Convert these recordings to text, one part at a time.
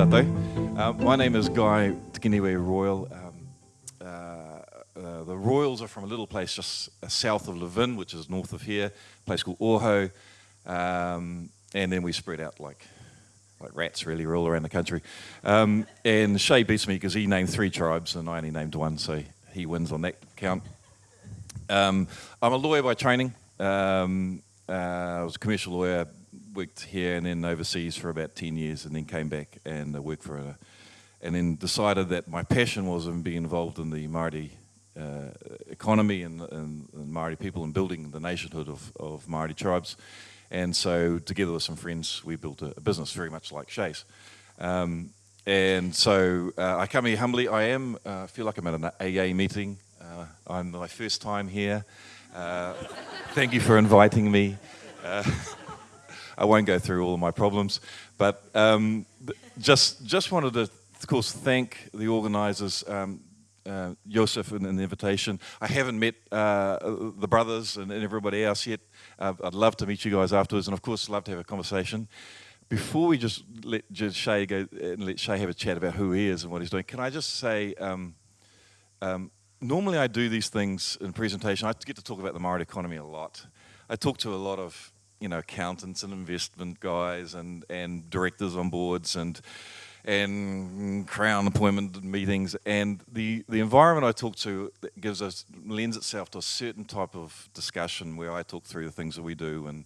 tātou. Uh, my name is Guy Tikiniwe Royal. Um, uh, uh, the Royals are from a little place just uh, south of Levin, which is north of here, a place called Ōhau. Um, and then we spread out like like rats really, all around the country. Um, and Shay beats me because he named three tribes and I only named one, so he wins on that count. Um, I'm a lawyer by training. Um, uh, I was a commercial lawyer, worked here and then overseas for about 10 years and then came back and uh, worked for a, and then decided that my passion was in being involved in the Māori uh, economy and, and, and Māori people and building the nationhood of, of Māori tribes. And so together with some friends, we built a, a business very much like Shay's. Um, and so uh, I come here humbly. I am, uh, feel like I'm at an AA meeting. Uh, I'm my first time here. Uh, thank you for inviting me. I won't go through all of my problems, but um, just just wanted to, of course, thank the organisers, um, uh, Joseph, and the invitation. I haven't met uh, the brothers and, and, everybody else yet. Uh, I'd love to meet you guys afterwards, and of course, love to have a conversation. Before we just let just Shay go and let Shay have a chat about who he is and what he's doing, can I just say? Um, um normally, I do these things in presentation. I get to talk about the Māori economy a lot. I talk to a lot of you know, accountants and investment guys and, and directors on boards and and crown appointment meetings and the the environment I talk to gives us lends itself to a certain type of discussion where I talk through the things that we do and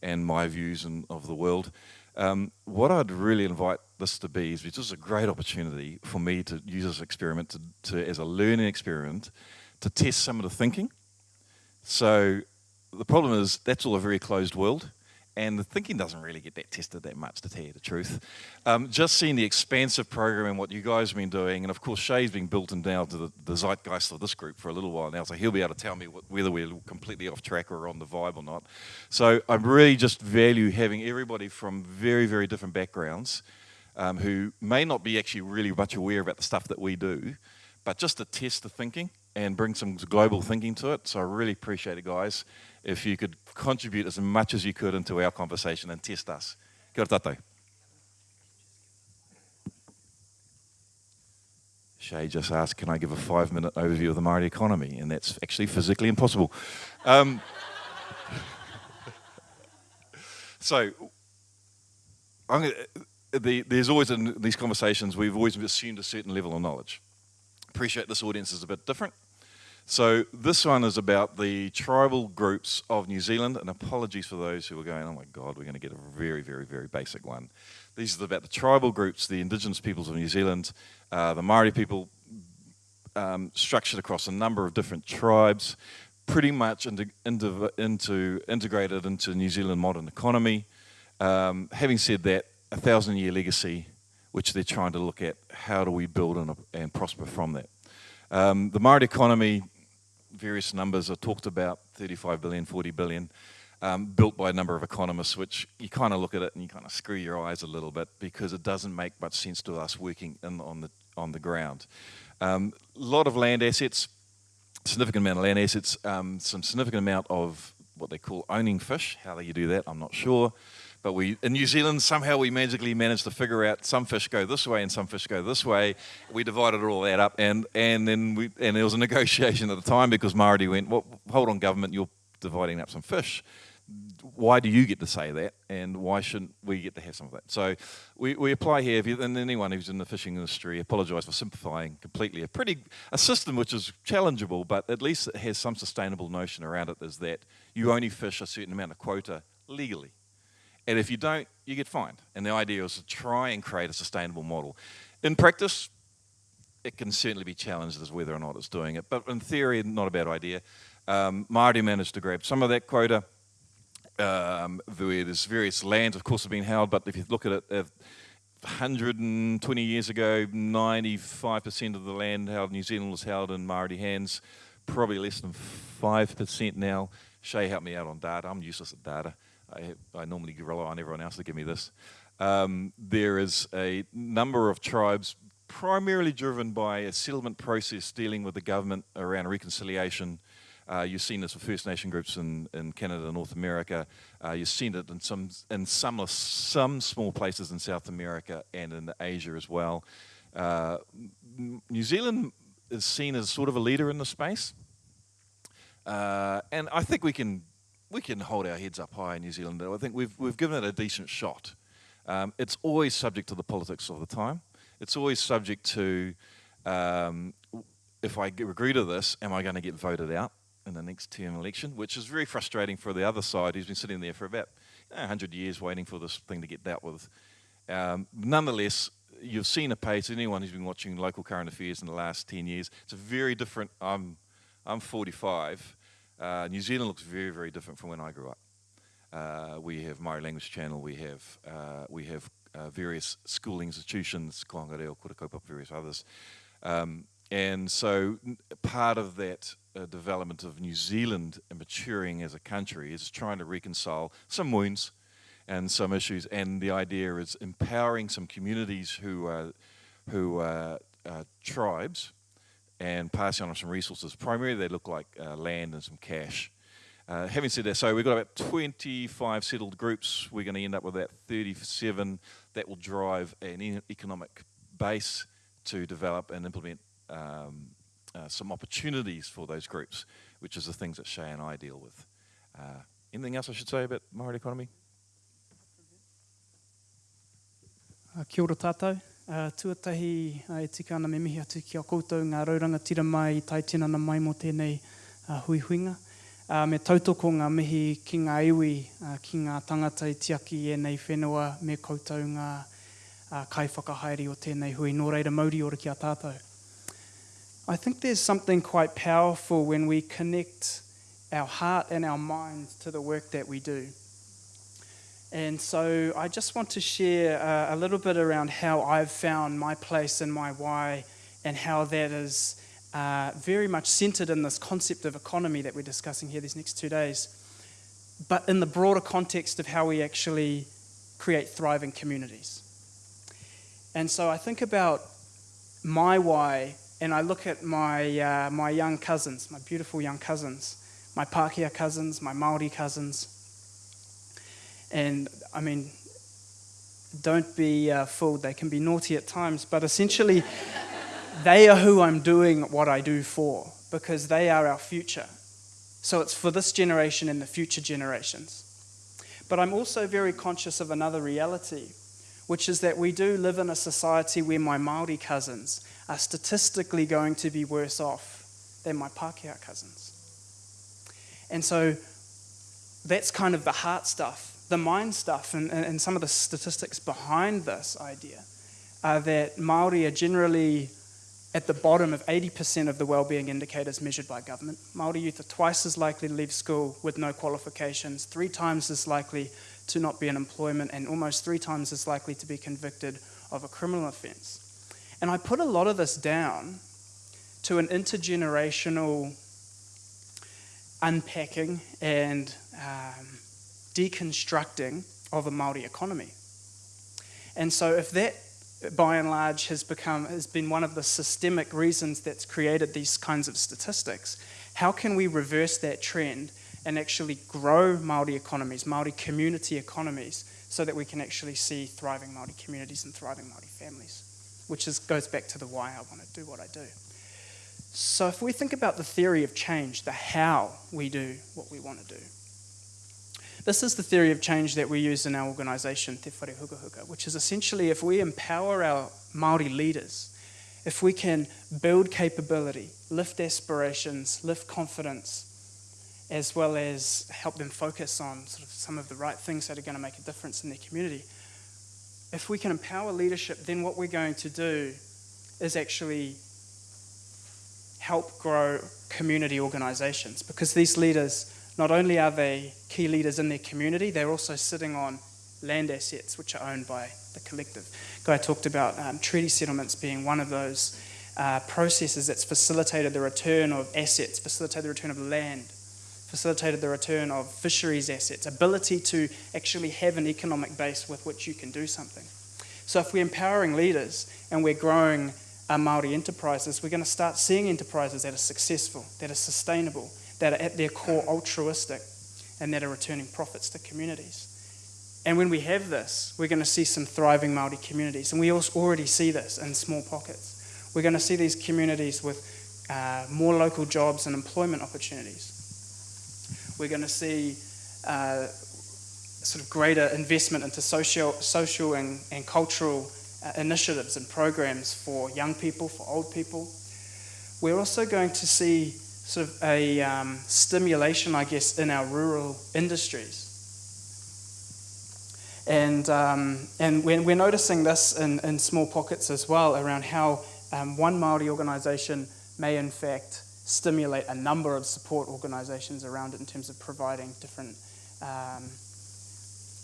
and my views and of the world. Um, what I'd really invite this to be is just a great opportunity for me to use this experiment to, to as a learning experiment to test some of the thinking. So the problem is that's all a very closed world and the thinking doesn't really get that tested that much to tell you the truth. Um, just seeing the expansive program and what you guys have been doing, and of course Shay's been built in now to the, the, zeitgeist of this group for a little while now, so he'll be able to tell me what, whether we're completely off track or on the vibe or not. So I really just value having everybody from very, very different backgrounds um, who may not be actually really much aware about the stuff that we do, but just to test the thinking and bring some global thinking to it. So I really appreciate it, guys if you could contribute as much as you could into our conversation and test us. Kia ora tātou. Shay just asked, can I give a five minute overview of the Māori economy? And that's actually physically impossible. Um, so, gonna, the, there's always in these conversations, we've always assumed a certain level of knowledge. Appreciate this audience is a bit different. So this one is about the tribal groups of New Zealand, and apologies for those who are going, oh my God, we're going to get a very, very, very basic one. These are about the tribal groups, the indigenous peoples of New Zealand, uh, the Maori people, um, structured across a number of different tribes, pretty much into, into, into integrated into New Zealand modern economy. Um, having said that, a thousand year legacy, which they're trying to look at, how do we build and, and prosper from that? Um, the Maori economy various numbers are talked about, 35 billion, 40 billion, um, built by a number of economists, which you kind of look at it and you kind of screw your eyes a little bit because it doesn't make much sense to us working in, on, the, on the ground. A um, lot of land assets, significant amount of land assets, um, some significant amount of what they call owning fish. How do you do that? I'm not sure. But we, in New Zealand, somehow we magically managed to figure out some fish go this way and some fish go this way. We divided all that up, and, and then we, and there was a negotiation at the time because Māori went, well, hold on, government, you're dividing up some fish. Why do you get to say that, and why shouldn't we get to have some of that? So we, we apply here, you, and anyone who's in the fishing industry, apologise for simplifying completely. A pretty a system which is challengeable, but at least it has some sustainable notion around it. Is that you only fish a certain amount of quota legally and if you don't, you get fined. And the idea is to try and create a sustainable model. In practice, it can certainly be challenged as whether or not it's doing it. But in theory, not a bad idea. Um, Māori managed to grab some of that quota. Um, there's various lands, of course, have been held, but if you look at it, uh, 120 years ago, 95% of the land held in New Zealand was held in Māori hands, probably less than 5% now. Shay helped me out on data. I'm useless at data. I, I normally rely on everyone else to give me this. Um, there is a number of tribes primarily driven by a settlement process dealing with the government around reconciliation Uh, you've seen this with First Nation groups in, in Canada and North America. Uh, you've seen it in some in some some small places in South America and in Asia as well. Uh, New Zealand is seen as sort of a leader in the space, uh, and I think we can we can hold our heads up high in New Zealand. I think we've we've given it a decent shot. Um, it's always subject to the politics of the time. It's always subject to um, if I agree to this, am I going to get voted out in the next term election? Which is very frustrating for the other side who's been sitting there for about you know, 100 years waiting for this thing to get dealt with. Um, nonetheless, you've seen a pace, anyone who's been watching local current affairs in the last 10 years, it's a very different, I'm, I'm 45, uh, New Zealand looks very, very different from when I grew up. Uh, we have Maori Language Channel, we have, uh, we have uh, various school institutions, Kohanga Reo, Kura various others. Um, and so part of that uh, development of New Zealand and maturing as a country is trying to reconcile some wounds and some issues. And the idea is empowering some communities who are, who are uh, tribes and passing on some resources. Primarily they look like uh, land and some cash. Uh, having said that, so we've got about 25 settled groups. We're going to end up with about 37 that will drive an economic base to develop and implement um, uh, some opportunities for those groups, which is the things that Shay and I deal with. Uh, anything else I should say about Māori economy? Uh, kia ora tātou. Uh, tuatahi uh, e tika ana me mihi atu ki a koutou ngā rauranga tira mai i tai tinana mai mo tēnei uh, hui huinga. Uh, me tautoko ngā mihi ki ngā iwi, uh, ki ngā tangata i tiaki e nei whenua me koutou ngā uh, kai whakahaere o tēnei hui. Nō reira mauri ora ki a tātou. I think there's something quite powerful when we connect our heart and our mind to the work that we do. And so I just want to share uh, a little bit around how I've found my place and my why, and how that is uh, very much centered in this concept of economy that we're discussing here these next two days, but in the broader context of how we actually create thriving communities. And so I think about my why and I look at my, uh, my young cousins, my beautiful young cousins, my Pākehā cousins, my Māori cousins. And I mean, don't be uh, fooled, they can be naughty at times, but essentially, they are who I'm doing what I do for because they are our future. So it's for this generation and the future generations. But I'm also very conscious of another reality, which is that we do live in a society where my Māori cousins are statistically going to be worse off than my Pākehā cousins. And so that's kind of the heart stuff, the mind stuff, and, and, and some of the statistics behind this idea are that Māori are generally at the bottom of 80% of the well-being indicators measured by government. Māori youth are twice as likely to leave school with no qualifications, three times as likely to not be in employment, and almost three times as likely to be convicted of a criminal offence. And I put a lot of this down to an intergenerational unpacking and um, deconstructing of a Maori economy. And so, if that by and large has become has been one of the systemic reasons that's created these kinds of statistics, how can we reverse that trend and actually grow Maori economies, Maori community economies, so that we can actually see thriving Maori communities and thriving Maori families? which is, goes back to the why I want to do what I do. So, if we think about the theory of change, the how we do what we want to do, this is the theory of change that we use in our organisation, Te Whare Hukahuka, which is essentially if we empower our Māori leaders, if we can build capability, lift aspirations, lift confidence, as well as help them focus on sort of some of the right things that are going to make a difference in their community, if we can empower leadership, then what we're going to do is actually help grow community organizations because these leaders, not only are they key leaders in their community, they're also sitting on land assets which are owned by the collective. Guy talked about um, treaty settlements being one of those uh, processes that's facilitated the return of assets, facilitated the return of land facilitated the return of fisheries assets, ability to actually have an economic base with which you can do something. So if we're empowering leaders and we're growing our Māori enterprises, we're going to start seeing enterprises that are successful, that are sustainable, that are at their core altruistic and that are returning profits to communities. And when we have this, we're going to see some thriving Māori communities. And we also already see this in small pockets. We're going to see these communities with uh, more local jobs and employment opportunities. We're going to see uh, sort of greater investment into social, social and, and cultural uh, initiatives and programs for young people, for old people. We're also going to see sort of a um, stimulation, I guess, in our rural industries. And, um, and we're, we're noticing this in, in small pockets as well around how um, one Māori organisation may in fact stimulate a number of support organisations around it in terms of providing different, um,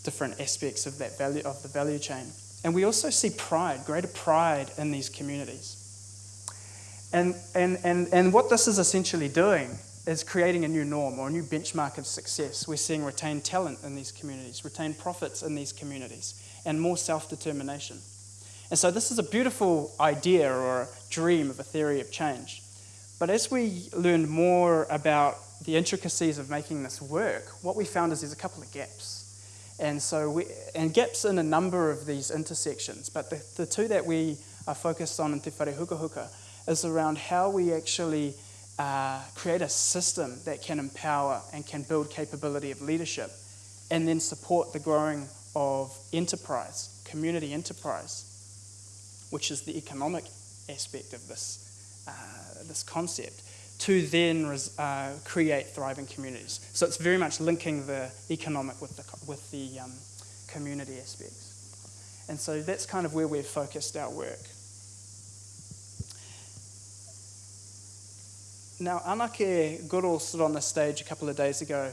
different aspects of that value of the value chain. And we also see pride, greater pride in these communities. And, and, and, and what this is essentially doing is creating a new norm or a new benchmark of success. We're seeing retained talent in these communities, retained profits in these communities, and more self determination. And so, this is a beautiful idea or a dream of a theory of change. But as we learned more about the intricacies of making this work, what we found is there's a couple of gaps. And so, we, and gaps in a number of these intersections. But the, the two that we are focused on in Te Whare Hukahuka is around how we actually uh, create a system that can empower and can build capability of leadership and then support the growing of enterprise, community enterprise, which is the economic aspect of this, uh, this concept, to then uh, create thriving communities. So it's very much linking the economic with the, with the um, community aspects. And so that's kind of where we've focused our work. Now, Anake Goodall stood on the stage a couple of days ago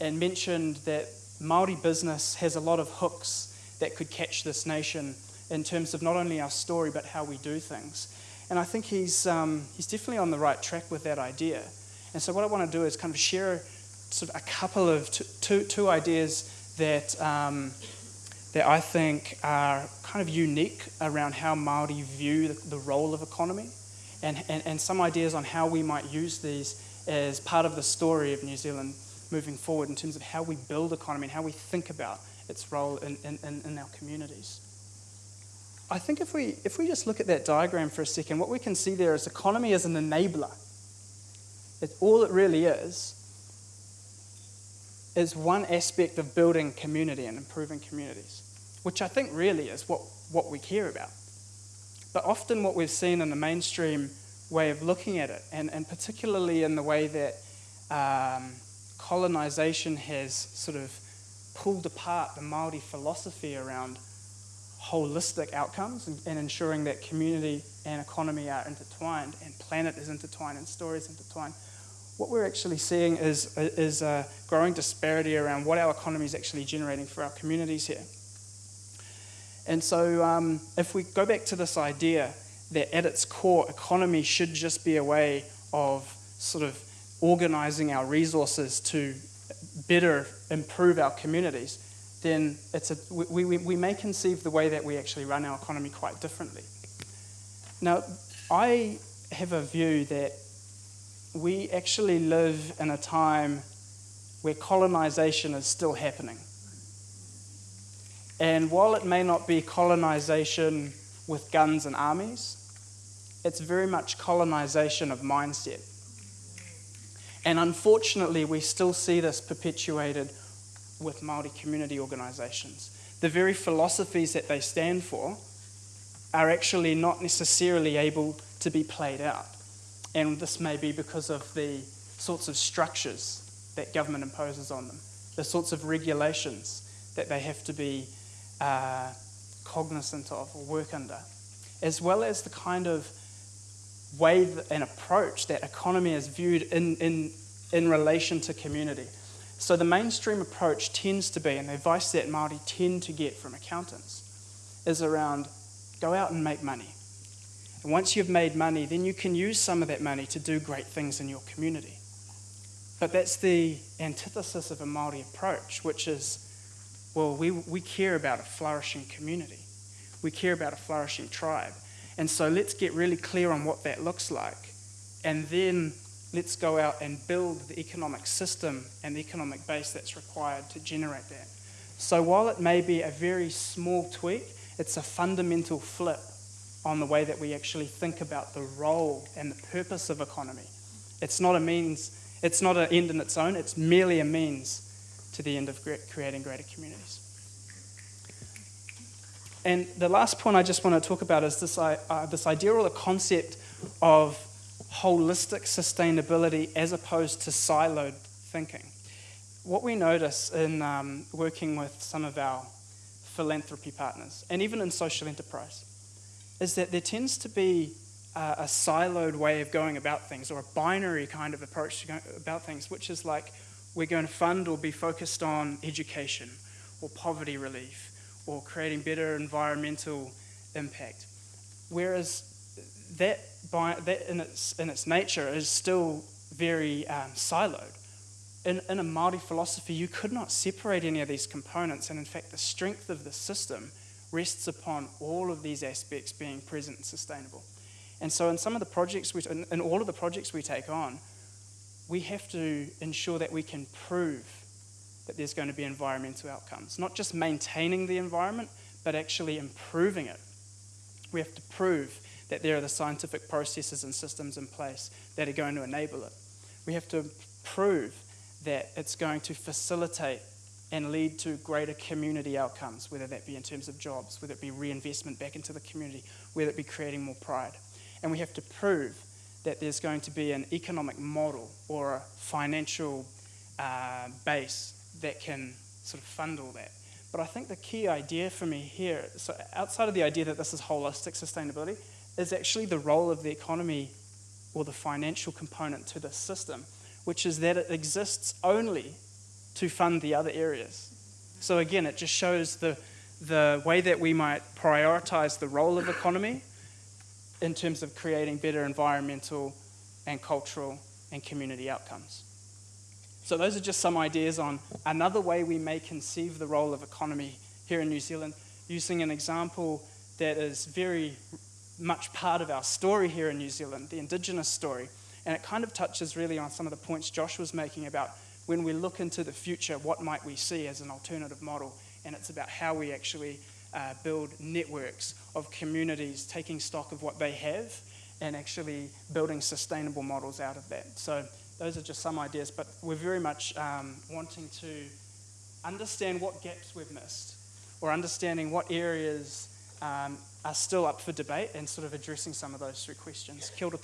and mentioned that Maori business has a lot of hooks that could catch this nation in terms of not only our story but how we do things. And I think he's, um, he's definitely on the right track with that idea. And so, what I want to do is kind of share sort of a couple of t- two, two ideas that, um, that I think are kind of unique around how Maori view the, the role of economy and, and, and some ideas on how we might use these as part of the story of New Zealand moving forward in terms of how we build economy and how we think about its role in, in, in our communities. I think if we, if we just look at that diagram for a second, what we can see there is economy as an enabler. It, all it really is is one aspect of building community and improving communities, which I think really is what, what we care about. But often, what we've seen in the mainstream way of looking at it, and, and particularly in the way that um, colonization has sort of pulled apart the Maori philosophy around holistic outcomes and, and, ensuring that community and economy are intertwined and planet is intertwined and stories intertwined. What we're actually seeing is, is a growing disparity around what our economy is actually generating for our communities here. And so, um, if we go back to this idea that at its core, economy should just be a way of sort of organizing our resources to better improve our communities, then it's a, we, we, we may conceive the way that we actually run our economy quite differently. Now, I have a view that we actually live in a time where colonization is still happening. And while it may not be colonization with guns and armies, it's very much colonization of mindset. And unfortunately, we still see this perpetuated with Māori community organisations. The very philosophies that they stand for are actually not necessarily able to be played out. And this may be because of the sorts of structures that government imposes on them, the sorts of regulations that they have to be uh, cognizant of or work under, as well as the kind of way and approach that economy is viewed in, in, in relation to community. So the mainstream approach tends to be, and the advice that Māori tend to get from accountants, is around go out and make money. And once you've made money, then you can use some of that money to do great things in your community. But that's the antithesis of a Māori approach, which is well, we, we care about a flourishing community. We care about a flourishing tribe. And so let's get really clear on what that looks like. And then let's go out and build the economic system and the economic base that's required to generate that. So while it may be a very small tweak, it's a fundamental flip on the way that we actually think about the role and the purpose of economy. It's not a means, it's not an end in its own, it's merely a means to the end of creating greater communities. And the last point I just want to talk about is this, uh, this idea or the concept of holistic sustainability as opposed to siloed thinking. What we notice in um, working with some of our philanthropy partners, and even in social enterprise, is that there tends to be a, a siloed way of going about things, or a binary kind of approach about things, which is like we're going to fund or be focused on education, or poverty relief, or creating better environmental impact. Whereas that, by, that in, its, in its nature is still very um, siloed. In, in a Māori philosophy, you could not separate any of these components, and in fact, the strength of the system rests upon all of these aspects being present and sustainable. And so, in some of the projects, we, in, in all of the projects we take on, we have to ensure that we can prove that there's going to be environmental outcomes. Not just maintaining the environment, but actually improving it. We have to prove that there are the scientific processes and systems in place that are going to enable it. We have to prove that it's going to facilitate and lead to greater community outcomes, whether that be in terms of jobs, whether it be reinvestment back into the community, whether it be creating more pride. And we have to prove that there's going to be an economic model or a financial uh, base that can sort of fund all that. But I think the key idea for me here, so outside of the idea that this is holistic sustainability, is actually the role of the economy or the financial component to the system, which is that it exists only to fund the other areas. So again, it just shows the, the way that we might prioritize the role of economy in terms of creating better environmental and cultural and community outcomes. So those are just some ideas on another way we may conceive the role of economy here in New Zealand, using an example that is very much part of our story here in New Zealand, the Indigenous story. And it kind of touches really on some of the points Josh was making about when we look into the future, what might we see as an alternative model? And it's about how we actually uh, build networks of communities, taking stock of what they have and actually building sustainable models out of that. So those are just some ideas, but we're very much um, wanting to understand what gaps we've missed or understanding what areas um, are still up for debate and sort of addressing some of those through questions. Kia ora